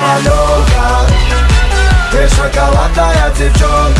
Анюта, ты шоколадная девчонка